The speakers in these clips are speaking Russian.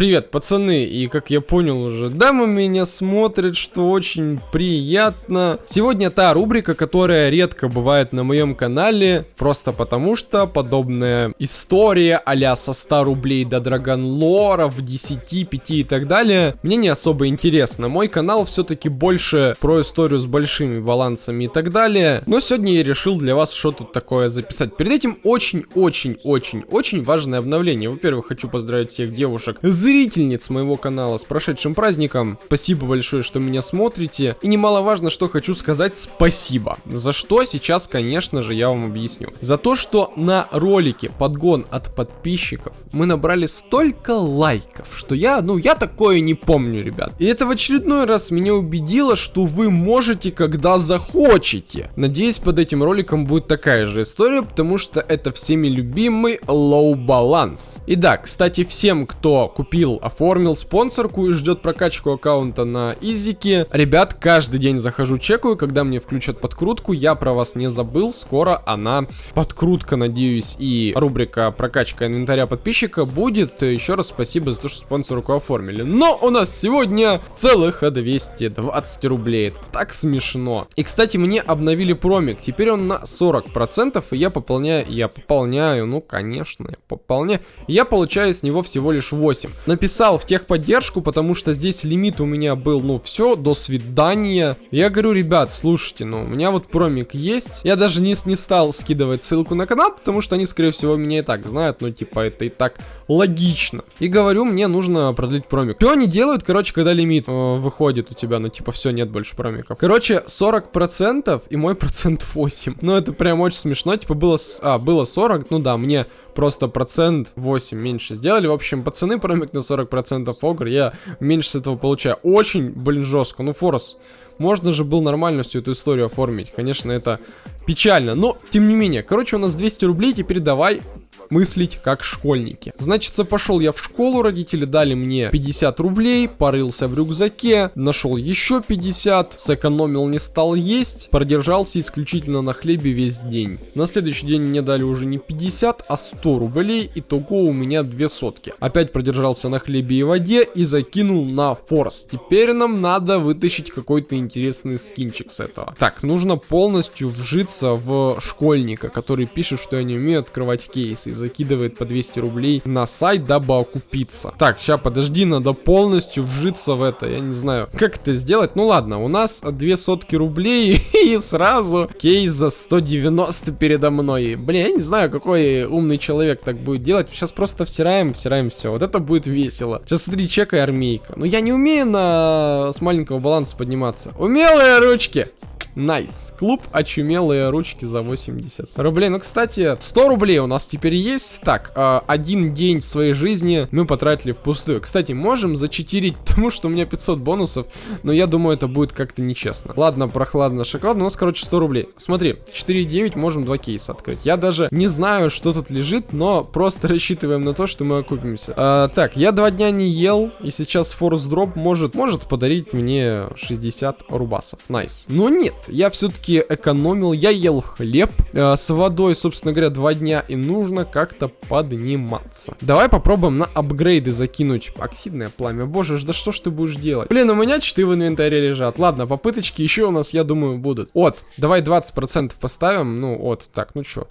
Привет, пацаны, и как я понял уже, дамы меня смотрят, что очень приятно. Сегодня та рубрика, которая редко бывает на моем канале, просто потому что подобная история а со 100 рублей до Драгонлоров, 10, 5 и так далее, мне не особо интересно. Мой канал все-таки больше про историю с большими балансами и так далее. Но сегодня я решил для вас что-то такое записать. Перед этим очень-очень-очень-очень важное обновление. Во-первых, хочу поздравить всех девушек с зрительниц моего канала с прошедшим праздником. Спасибо большое, что меня смотрите. И немаловажно, что хочу сказать спасибо. За что сейчас, конечно же, я вам объясню. За то, что на ролике подгон от подписчиков мы набрали столько лайков, что я, ну, я такое не помню, ребят. И это в очередной раз меня убедило, что вы можете, когда захочете. Надеюсь, под этим роликом будет такая же история, потому что это всеми любимый low баланс. И да, кстати, всем, кто купил купил, оформил спонсорку и ждет прокачку аккаунта на Изике. Ребят, каждый день захожу, чекаю, когда мне включат подкрутку, я про вас не забыл, скоро она, подкрутка, надеюсь, и рубрика прокачка инвентаря подписчика будет. Еще раз спасибо за то, что спонсорку оформили. Но у нас сегодня целых 220 рублей, это так смешно. И, кстати, мне обновили промик, теперь он на 40%, и я пополняю, я пополняю, ну, конечно, я пополняю, я получаю с него всего лишь 8 написал в техподдержку, потому что здесь лимит у меня был, ну, все, до свидания. Я говорю, ребят, слушайте, ну, у меня вот промик есть. Я даже не, не стал скидывать ссылку на канал, потому что они, скорее всего, меня и так знают, ну, типа, это и так логично. И говорю, мне нужно продлить промик. Что они делают, короче, когда лимит э, выходит у тебя, ну, типа, все, нет больше промиков. Короче, 40% и мой процент 8. Ну, это прям очень смешно, типа, было, а, было 40, ну да, мне просто процент 8 меньше сделали. В общем, пацаны, промик на 40% огр, я меньше с этого получаю. Очень, блин, жестко. Ну, Форс, можно же было нормально всю эту историю оформить. Конечно, это печально, но тем не менее. Короче, у нас 200 рублей, теперь давай мыслить как школьники. Значит, пошел я в школу, родители дали мне 50 рублей, порылся в рюкзаке, нашел еще 50, сэкономил, не стал есть, продержался исключительно на хлебе весь день. На следующий день мне дали уже не 50, а 100 рублей, итого у меня две сотки. Опять продержался на хлебе и воде и закинул на форс. Теперь нам надо вытащить какой-то интересный скинчик с этого. Так, нужно полностью вжиться в школьника, который пишет, что я не умею открывать кейсы закидывает по 200 рублей на сайт, дабы окупиться. Так, сейчас подожди, надо полностью вжиться в это. Я не знаю, как это сделать. Ну ладно, у нас 2 сотки рублей и сразу кейс за 190 передо мной. Блин, я не знаю, какой умный человек так будет делать. Сейчас просто всираем, всираем все. Вот это будет весело. Сейчас смотри, чекай армейка. Ну я не умею на... с маленького баланса подниматься. Умелые ручки. Nice. Клуб очумелые ручки за 80 рублей. Ну, кстати, 100 рублей у нас теперь есть. Так, э, один день своей жизни мы потратили впустую. Кстати, можем зачитерить тому, что у меня 500 бонусов, но я думаю, это будет как-то нечестно. Ладно, прохладно, шоколадно. У нас, короче, 100 рублей. Смотри, 4,9 можем два кейса открыть. Я даже не знаю, что тут лежит, но просто рассчитываем на то, что мы окупимся. А, так, я два дня не ел, и сейчас ForceDrop может, может подарить мне 60 рубасов. Nice. Но нет, я все-таки экономил, я ел хлеб э, с водой, собственно говоря, два дня, и нужно как-то подниматься. Давай попробуем на апгрейды закинуть оксидное пламя. Боже, да что ж ты будешь делать? Блин, у меня читы в инвентаре лежат. Ладно, попыточки еще у нас, я думаю, будут. От, давай 20% поставим, ну, от, так, ну что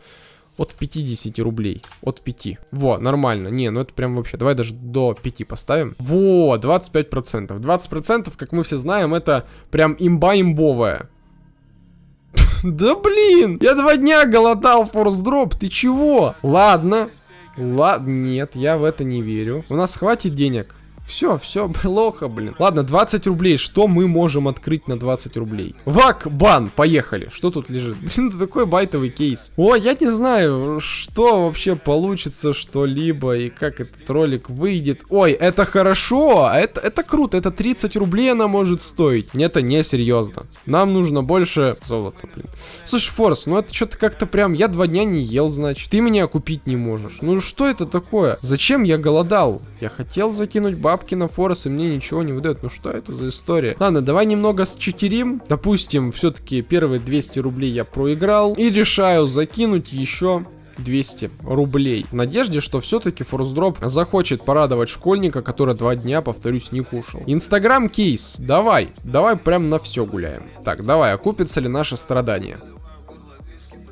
от 50 рублей. От 5. Во, нормально. Не, ну это прям вообще. Давай даже до 5 поставим. Во, 25%. 20%, как мы все знаем, это прям имба имбовая. Да блин, я два дня голодал форс-дроп, ты чего? Ладно, ладно, нет, я в это не верю. У нас хватит денег. Все, все плохо, блин. Ладно, 20 рублей. Что мы можем открыть на 20 рублей? Вак, бан, поехали. Что тут лежит? Блин, это такой байтовый кейс. О, я не знаю, что вообще получится что-либо и как этот ролик выйдет. Ой, это хорошо, это, это круто. Это 30 рублей она может стоить. Это не серьезно. Нам нужно больше золота, блин. Слушай, Форс, ну это что-то как-то прям... Я два дня не ел, значит. Ты меня купить не можешь. Ну что это такое? Зачем я голодал? Я хотел закинуть баб бабки на форс, и мне ничего не выдает. Ну что это за история? Ладно, давай немного считерим. Допустим, все-таки первые 200 рублей я проиграл. И решаю закинуть еще 200 рублей. В надежде, что все-таки форсдроп захочет порадовать школьника, который два дня, повторюсь, не кушал. Инстаграм кейс, давай, давай прям на все гуляем. Так, давай, окупится ли наше страдание?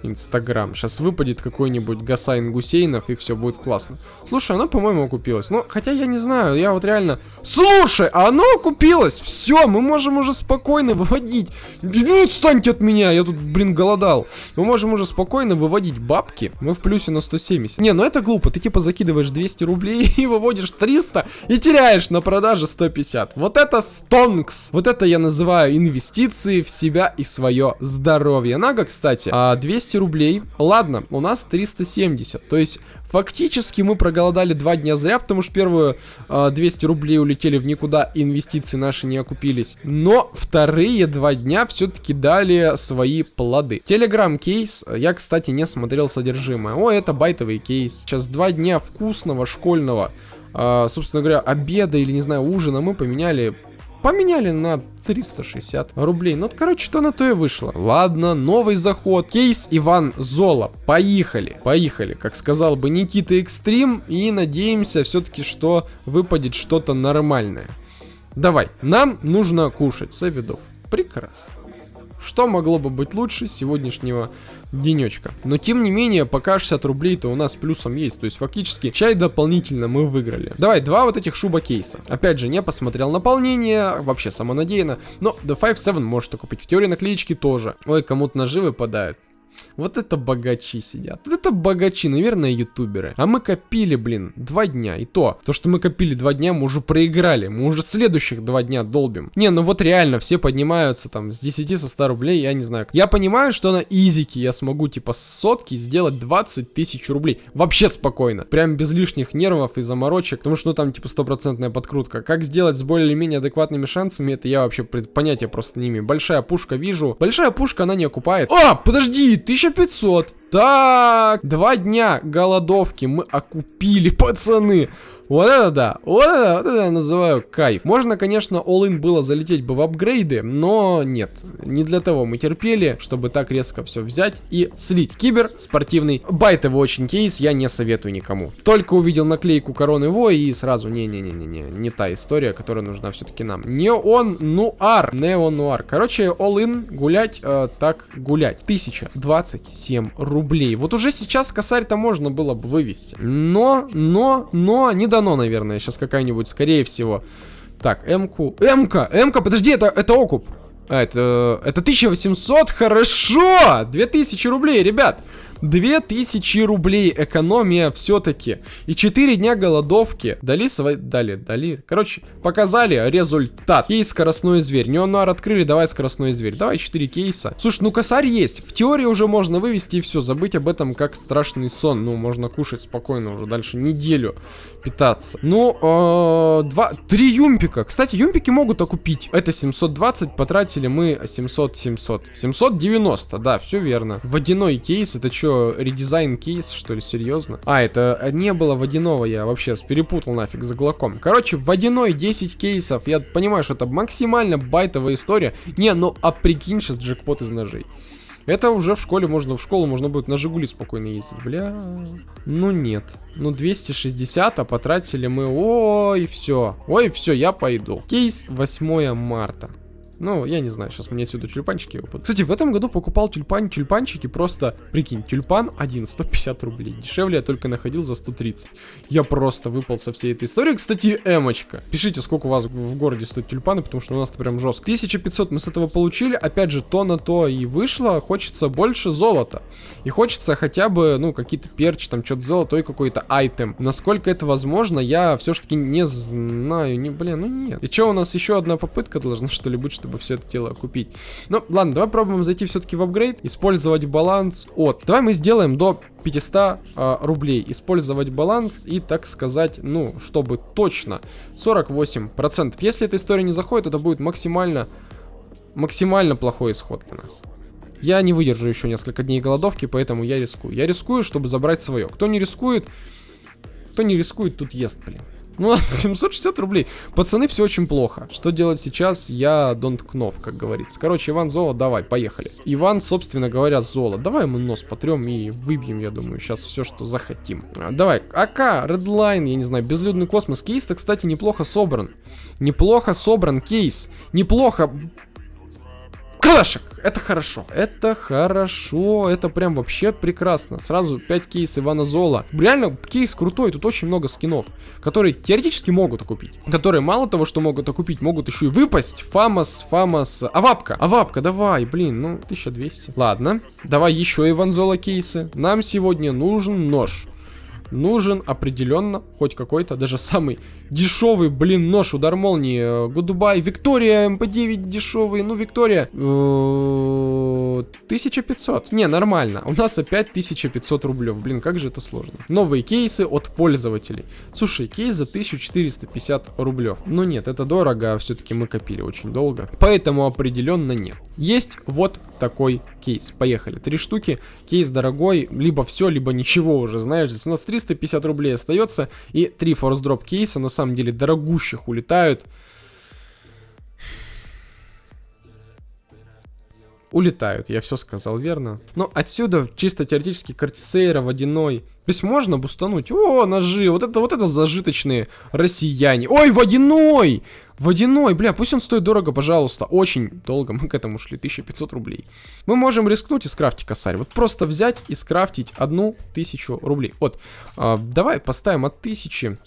Инстаграм. Сейчас выпадет какой-нибудь Гасайн Гусейнов, и все будет классно. Слушай, оно, по-моему, окупилось. Ну, хотя я не знаю, я вот реально... Слушай, оно окупилось! Все, мы можем уже спокойно выводить. Ну, отстаньте от меня, я тут, блин, голодал. Мы можем уже спокойно выводить бабки. Мы в плюсе на 170. Не, ну это глупо. Ты типа закидываешь 200 рублей и выводишь 300 и теряешь на продаже 150. Вот это стонкс. Вот это я называю инвестиции в себя и свое здоровье. Нага, кстати, 200 200 рублей. Ладно, у нас 370. То есть, фактически мы проголодали два дня зря, потому что первые э, 200 рублей улетели в никуда, инвестиции наши не окупились. Но вторые два дня все-таки дали свои плоды. Телеграм кейс, я, кстати, не смотрел содержимое. О, это байтовый кейс. Сейчас два дня вкусного школьного, э, собственно говоря, обеда или, не знаю, ужина мы поменяли поменяли на 360 рублей. Ну, короче, что на то и вышло. Ладно, новый заход. Кейс Иван Зола. Поехали. Поехали. Как сказал бы Никита Экстрим. И надеемся все-таки, что выпадет что-то нормальное. Давай. Нам нужно кушать. Савидов. Прекрасно. Что могло бы быть лучше сегодняшнего денечка. Но тем не менее, пока 60 рублей-то у нас плюсом есть. То есть фактически чай дополнительно мы выиграли. Давай, два вот этих шуба кейса. Опять же, не посмотрел наполнение, вообще самонадеянно. Но The 5-7 можете купить. В теории наклеечки тоже. Ой, кому-то ножи выпадают. Вот это богачи сидят. Вот это богачи, наверное, ютуберы. А мы копили, блин, два дня. И то, то, что мы копили два дня, мы уже проиграли. Мы уже следующих два дня долбим. Не, ну вот реально, все поднимаются там с 10 со 100 рублей, я не знаю. Я понимаю, что на изике я смогу, типа, сотки сделать 20 тысяч рублей. Вообще спокойно. Прям без лишних нервов и заморочек. Потому что, ну, там, типа, стопроцентная подкрутка. Как сделать с более-менее адекватными шансами, это я вообще понятия просто не имею. Большая пушка вижу. Большая пушка, она не окупает. А, подожди, 1500. Так, два дня голодовки мы окупили, пацаны. Вот это да, вот это, вот это я называю кайф. Можно, конечно, all-in было залететь бы в апгрейды, но нет. Не для того мы терпели, чтобы так резко все взять и слить. Кибер спортивный. Байтовый очень кейс, я не советую никому. Только увидел наклейку короны Во и сразу, не-не-не-не-не, не та история, которая нужна все-таки нам. Не он нуар, нео нуар. Короче, all-in гулять, э, так гулять. 1027 рублей. Вот уже сейчас косарь-то можно было бы вывести. Но, но, но, не до дано, наверное. Сейчас какая-нибудь, скорее всего. Так, М-ку. М-ка! М-ка, подожди, это, это окуп. А, это, это 1800, хорошо! 2000 рублей, ребят. 2000 рублей экономия все-таки. И 4 дня голодовки. Дали свои... Дали, дали. Короче, показали результат. Кейс скоростной зверь. Неонар открыли, давай скоростной зверь. Давай 4 кейса. Слушай, ну косарь есть. В теории уже можно вывести и все. Забыть об этом как страшный сон. Ну, можно кушать спокойно уже дальше неделю питаться. Ну, э, два... Три юмпика. Кстати, юмпики могут окупить. Это 720. Потратили мы 700, 700. 790, да, все верно. Водяной кейс, это что? Что, редизайн кейс, что ли, серьезно? А, это не было водяного, я вообще перепутал нафиг за глоком. Короче, водяной 10 кейсов, я понимаю, что это максимально байтовая история. Не, ну а прикинь сейчас джекпот из ножей. Это уже в школе можно, в школу можно будет на Жигули спокойно ездить. Бля, ну нет. Ну 260, а потратили мы, ой, все. Ой, все, я пойду. Кейс 8 марта. Ну, я не знаю, сейчас мне отсюда тюльпанчики выпадут. Кстати, в этом году покупал тюльпан, тюльпанчики просто, прикинь, тюльпан один, 150 рублей. Дешевле я только находил за 130. Я просто выпал со всей этой истории. Кстати, эмочка. Пишите, сколько у вас в городе стоят тюльпаны, потому что у нас это прям жестко. 1500 мы с этого получили, опять же, то на то и вышло. Хочется больше золота. И хочется хотя бы, ну, какие-то перчи, там, что-то золотой какой-то айтем. Насколько это возможно, я все-таки не знаю. Не, блин, ну нет. И что, у нас еще одна попытка должна, что ли, быть, что чтобы все это дело купить. Ну, ладно, давай пробуем зайти все-таки в апгрейд, использовать баланс от. Давай мы сделаем до 500 а, рублей. Использовать баланс и, так сказать, ну, чтобы точно 48%. Если эта история не заходит, это будет максимально, максимально плохой исход для нас. Я не выдержу еще несколько дней голодовки, поэтому я рискую. Я рискую, чтобы забрать свое. Кто не рискует, кто не рискует, тут ест, блин. Ну ладно, 760 рублей. Пацаны, все очень плохо. Что делать сейчас, я don't know, как говорится. Короче, Иван Золо, давай, поехали. Иван, собственно говоря, Золо. Давай мы нос потрем и выбьем, я думаю, сейчас все, что захотим. А, давай, АК, Redline, я не знаю, Безлюдный космос. Кейс-то, кстати, неплохо собран. Неплохо собран кейс. Неплохо. Калашек! Это хорошо. Это хорошо. Это прям вообще прекрасно. Сразу 5 кейс Ивана Зола. Реально, кейс крутой. Тут очень много скинов, которые теоретически могут окупить. Которые мало того, что могут окупить, могут еще и выпасть. Фамас, Фамас. Авапка. Авапка, давай, блин. Ну, 1200. Ладно. Давай еще Иван Зола кейсы. Нам сегодня нужен нож нужен определенно хоть какой-то, даже самый дешевый, блин, нож, удар молнии. Goodbye, Виктория, МП9 дешевый, ну, Виктория. 1500. Э, Не, нормально. У нас опять 1500 рублей. Блин, как же это сложно. Новые кейсы от пользователей. Слушай, кейс за 1450 рублей. Ну нет, это дорого, а все-таки мы копили очень долго. Поэтому определенно нет. Есть вот такой кейс. Поехали. Три штуки. Кейс дорогой, либо все, либо ничего уже, знаешь. Здесь у нас 350 рублей остается. И три форс дроп кейса, на самом деле, дорогущих улетают. улетают, я все сказал верно. Но отсюда чисто теоретически картисейра водяной. То есть можно бустануть. О, ножи, вот это вот это зажиточные россияне. Ой, водяной! Водяной, бля, пусть он стоит дорого, пожалуйста. Очень долго мы к этому шли, 1500 рублей. Мы можем рискнуть и скрафтить косарь. Вот просто взять и скрафтить одну тысячу рублей. Вот, э, давай поставим от тысячи,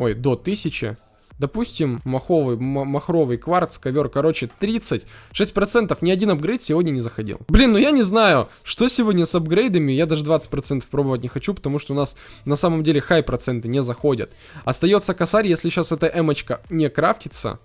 ой, до тысячи Допустим, маховый, махровый кварц, ковер, короче, 30. 6% ни один апгрейд сегодня не заходил. Блин, ну я не знаю, что сегодня с апгрейдами, я даже 20% пробовать не хочу, потому что у нас на самом деле хай проценты не заходят. Остается косарь, если сейчас эта эмочка не крафтится,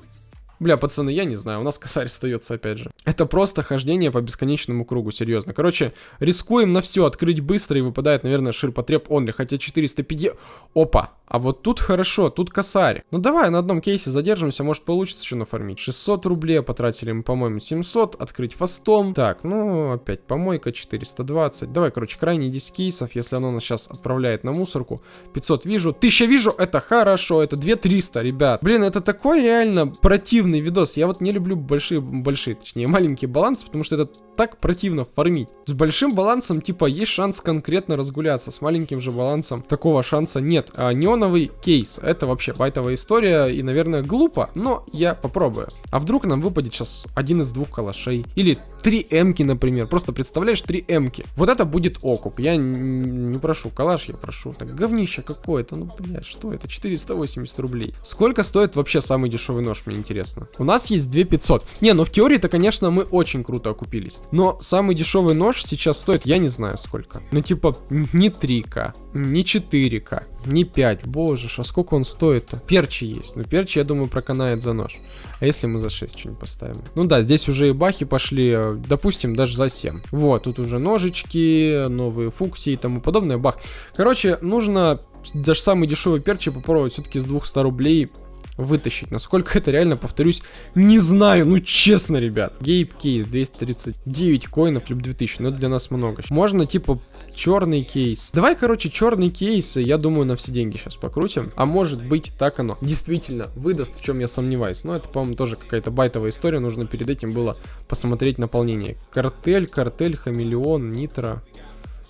Бля, пацаны, я не знаю, у нас косарь остается опять же. Это просто хождение по бесконечному кругу, серьезно. Короче, рискуем на все, открыть быстро и выпадает, наверное, ширпотреб онли, хотя 450... Опа, а вот тут хорошо, тут косарь. Ну давай на одном кейсе задержимся, может получится еще нафармить. 600 рублей потратили мы, по-моему, 700. Открыть фастом. Так, ну опять помойка 420. Давай, короче, крайне 10 кейсов, если оно нас сейчас отправляет на мусорку. 500 вижу, 1000 вижу, это хорошо, это 2300, ребят. Блин, это такой реально противный видос. Я вот не люблю большие, большие, точнее, маленькие балансы, потому что это так противно фармить. С большим балансом, типа, есть шанс конкретно разгуляться. С маленьким же балансом такого шанса нет. А не неоновый кейс. Это вообще байтовая история и, наверное, глупо, но я попробую. А вдруг нам выпадет сейчас один из двух калашей? Или три эмки, например. Просто представляешь, три эмки. Вот это будет окуп. Я не прошу калаш, я прошу. Так, говнище какое-то. Ну, блядь, что это? 480 рублей. Сколько стоит вообще самый дешевый нож, мне интересно. У нас есть 2500. Не, ну в теории-то, конечно, мы очень круто окупились. Но самый дешевый нож сейчас стоит, я не знаю сколько. Ну, типа, не 3К, не 4К, не 5. Боже, а сколько он стоит-то? Перчи есть. Ну, перчи, я думаю, проканает за нож. А если мы за 6 что-нибудь поставим? Ну да, здесь уже и бахи пошли, э, допустим, даже за 7. Вот, тут уже ножички, новые фуксии и тому подобное. Бах. Короче, нужно даже самый дешевый перчи попробовать все-таки с 200 рублей вытащить. Насколько это реально, повторюсь, не знаю. Ну, честно, ребят. Гейп кейс 239 коинов, либо 2000. Но это для нас много. Можно, типа, черный кейс. Давай, короче, черный кейс, я думаю, на все деньги сейчас покрутим. А может быть, так оно действительно выдаст, в чем я сомневаюсь. Но это, по-моему, тоже какая-то байтовая история. Нужно перед этим было посмотреть наполнение. Картель, картель, хамелеон, нитро.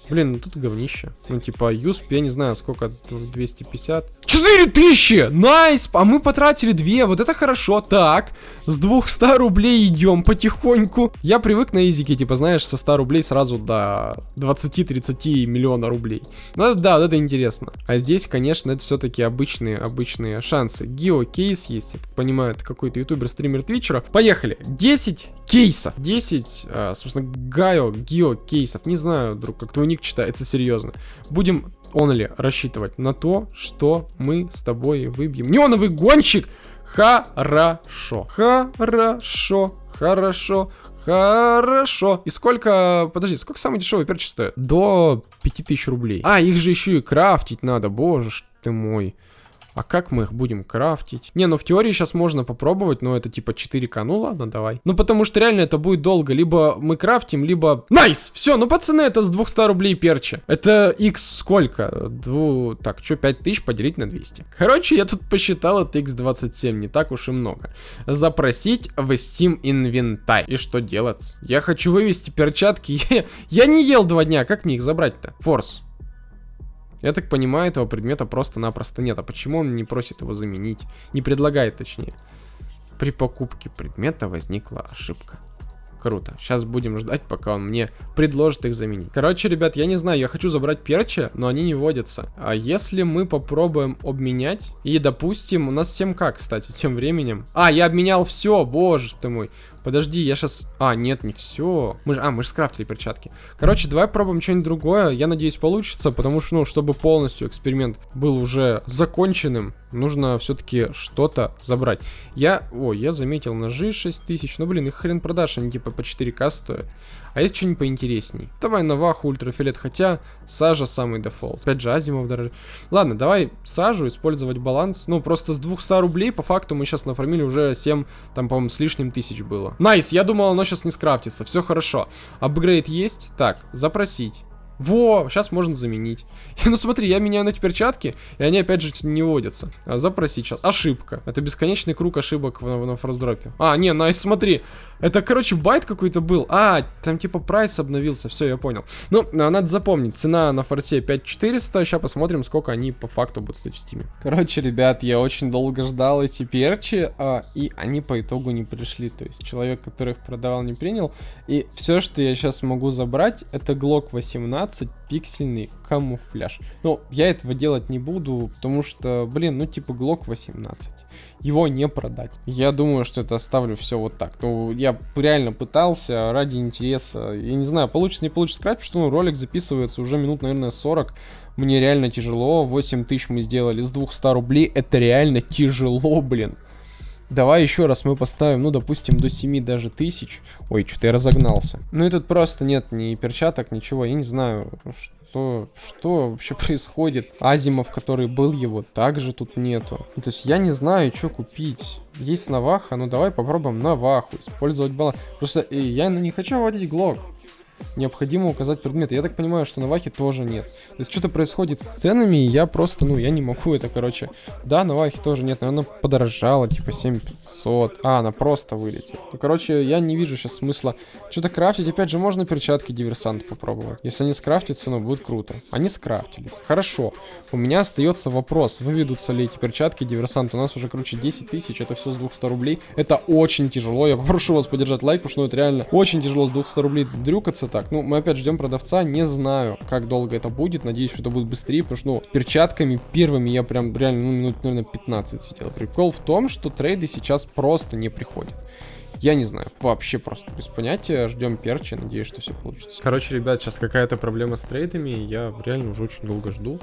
Блин, ну тут говнище. Ну, типа, юсп, я не знаю, сколько, 250. 4000! Nice! А мы потратили 2, вот это хорошо. Так, с 200 рублей идем потихоньку. Я привык на изике, типа, знаешь, со 100 рублей сразу до 20-30 миллиона рублей. Ну, да, вот это интересно. А здесь, конечно, это все-таки обычные, обычные шансы. Гео кейс есть, я так понимаю, это какой-то ютубер, стример, твичера. Поехали. 10 кейсов. 10, а, собственно, гайо, гео кейсов. Не знаю, друг, как твой ник читается серьезно. Будем only рассчитывать на то, что мы с тобой выбьем. Неоновый гонщик! Хорошо. Хорошо. Хорошо. Хорошо. И сколько... Подожди, сколько самый дешевый перчик стоит? До 5000 рублей. А, их же еще и крафтить надо. Боже ты мой. А как мы их будем крафтить? Не, ну в теории сейчас можно попробовать, но это типа 4К. Ну ладно, давай. Ну потому что реально это будет долго. Либо мы крафтим, либо... Nice! Все, ну пацаны, это с 200 рублей перча. Это x сколько? Дву... Так, что, 5000 поделить на 200? Короче, я тут посчитал, это x27, не так уж и много. Запросить в Steam инвентарь. И что делать? Я хочу вывести перчатки. Я, я не ел два дня, как мне их забрать-то? Форс. Я так понимаю, этого предмета просто-напросто нет. А почему он не просит его заменить? Не предлагает, точнее. При покупке предмета возникла ошибка. Круто. Сейчас будем ждать, пока он мне предложит их заменить. Короче, ребят, я не знаю, я хочу забрать перчи, но они не водятся. А если мы попробуем обменять, и, допустим, у нас 7к, кстати, тем временем. А, я обменял все, боже ты мой. Подожди, я сейчас... А, нет, не все. Мы же... А, мы же скрафтили перчатки. Короче, давай пробуем что-нибудь другое. Я надеюсь, получится, потому что, ну, чтобы полностью эксперимент был уже законченным, нужно все-таки что-то забрать. Я... О, я заметил ножи 6000. Ну, блин, их хрен продашь, они типа по 4к стоят. А есть что-нибудь поинтересней? Давай Наваху, ультрафиолет, хотя сажа самый дефолт. Опять же, Азимов дороже. Ладно, давай сажу, использовать баланс. Ну, просто с 200 рублей, по факту, мы сейчас нафармили уже 7, там, по-моему, с лишним тысяч было. Nice, я думал, оно сейчас не скрафтится. Все хорошо. Апгрейд есть? Так, запросить. Во, сейчас можно заменить. ну смотри, я меняю на эти перчатки, и они опять же не выводятся. А, запросить сейчас. Ошибка. Это бесконечный круг ошибок в, в, на ForceDrop е. А, не, nice, смотри. Это, короче, bait какой-то был. А, там типа прайс обновился. Все, я понял. Ну, а, надо запомнить. Цена на форсе 5400. Сейчас посмотрим, сколько они по факту будут стоить в стиме. Короче, ребят, я очень долго ждал эти перчи, а, и они по итогу не пришли. То есть человек, который их продавал, не принял. И все, что я сейчас могу забрать, это Glock 18 пиксельный камуфляж. Но я этого делать не буду, потому что, блин, ну типа Glock 18 его не продать. Я думаю, что это оставлю все вот так. Ну, я реально пытался ради интереса. Я не знаю, получится, не получится скрапить, что ну, ролик записывается уже минут, наверное, 40. Мне реально тяжело. 8 тысяч мы сделали с 200 рублей. Это реально тяжело, блин. Давай еще раз мы поставим, ну, допустим, до 7 даже тысяч. Ой, что-то я разогнался. Ну и тут просто нет ни перчаток, ничего. Я не знаю, что, что вообще происходит. Азимов, который был его, также тут нету. То есть я не знаю, что купить. Есть Наваха, ну давай попробуем Наваху, использовать баланс. Просто э, я не хочу вводить Глок необходимо указать предметы. Я так понимаю, что на Вахе тоже нет. То есть что-то происходит с ценами, и я просто, ну, я не могу это, короче. Да, на Вахе тоже нет, но она подорожала, типа 7500. А, она просто вылетела. Ну, короче, я не вижу сейчас смысла что-то крафтить. Опять же, можно перчатки диверсант попробовать. Если они скрафтятся, ну, будет круто. Они скрафтились. Хорошо. У меня остается вопрос, выведутся ли эти перчатки диверсант. У нас уже, короче, 10 тысяч, это все с 200 рублей. Это очень тяжело. Я попрошу вас поддержать лайк, потому что ну, это реально очень тяжело с 200 рублей дрюкаться продавца так. Ну, мы опять ждем продавца, не знаю, как долго это будет. Надеюсь, что это будет быстрее, потому что, ну, перчатками первыми я прям реально, ну, минут, наверное, 15 сидел. Прикол в том, что трейды сейчас просто не приходят. Я не знаю, вообще просто без понятия. Ждем перчи, надеюсь, что все получится. Короче, ребят, сейчас какая-то проблема с трейдами. Я реально уже очень долго жду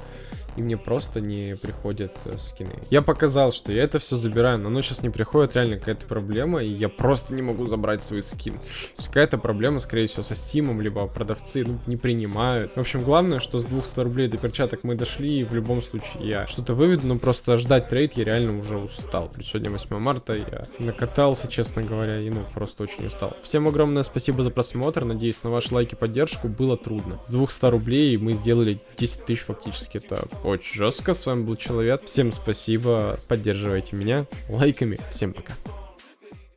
и мне просто не приходят э, скины. Я показал, что я это все забираю, но оно сейчас не приходит, реально какая-то проблема, и я просто не могу забрать свой скин. Какая-то проблема, скорее всего, со стимом, либо продавцы ну, не принимают. В общем, главное, что с 200 рублей до перчаток мы дошли, и в любом случае я что-то выведу, но просто ждать трейд я реально уже устал. Плюс сегодня 8 марта, я накатался, честно говоря, и ну просто очень устал. Всем огромное спасибо за просмотр, надеюсь на ваши лайки поддержку, было трудно. С 200 рублей мы сделали 10 тысяч фактически, это очень жестко. С вами был Человек. Всем спасибо, поддерживайте меня лайками. Всем пока.